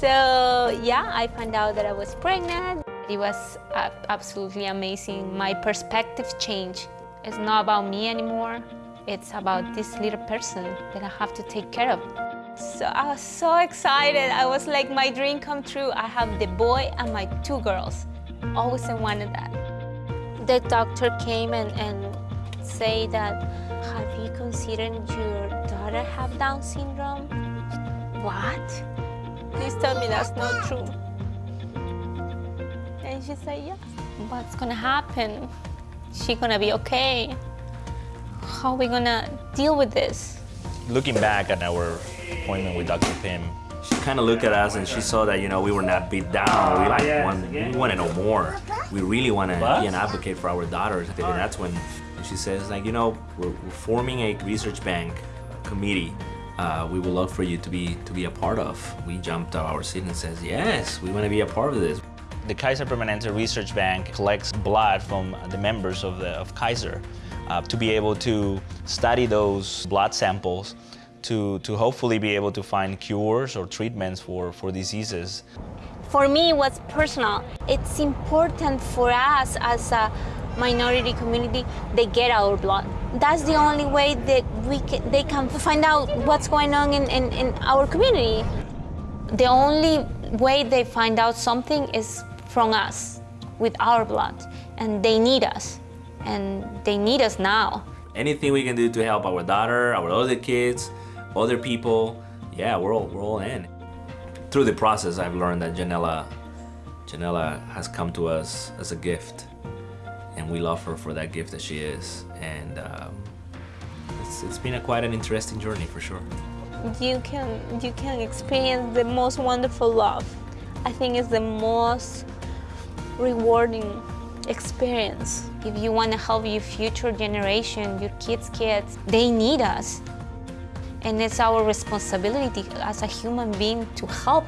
So yeah, I found out that I was pregnant. It was absolutely amazing. My perspective changed. It's not about me anymore. It's about this little person that I have to take care of. So I was so excited. I was like, my dream come true. I have the boy and my two girls. Always I wanted that. The doctor came and, and say that, have you considered your daughter have Down syndrome? What? Please tell me that's not true. And she said, yes. What's gonna happen? She gonna be okay? How are we gonna deal with this? Looking back at our appointment with Dr. Pim, She kind of looked at us and she saw that, you know, we were not beat down. We like want, we want to know more. We really want to be an advocate for our daughters. And that's when she says, like, you know, we're, we're forming a research bank committee. Uh, we would love for you to be to be a part of. We jumped out of our seat and says, yes, we want to be a part of this. the Kaiser Permanente Research Bank collects blood from the members of, the, of Kaiser uh, to be able to study those blood samples to, to hopefully be able to find cures or treatments for, for diseases. For me, it was personal. It's important for us as a minority community, they get our blood. That's the only way that we can, they can find out what's going on in, in, in our community. The only way they find out something is from us, with our blood. And they need us. And they need us now. Anything we can do to help our daughter, our other kids, other people, yeah, we're all, we're all in. Through the process, I've learned that Janella, Janella has come to us as a gift. And we love her for that gift that she is. And um, it's, it's been a, quite an interesting journey for sure. you can you can experience the most wonderful love. I think it's the most rewarding experience. If you want to help your future generation, your kids' kids, they need us. And it's our responsibility as a human being to help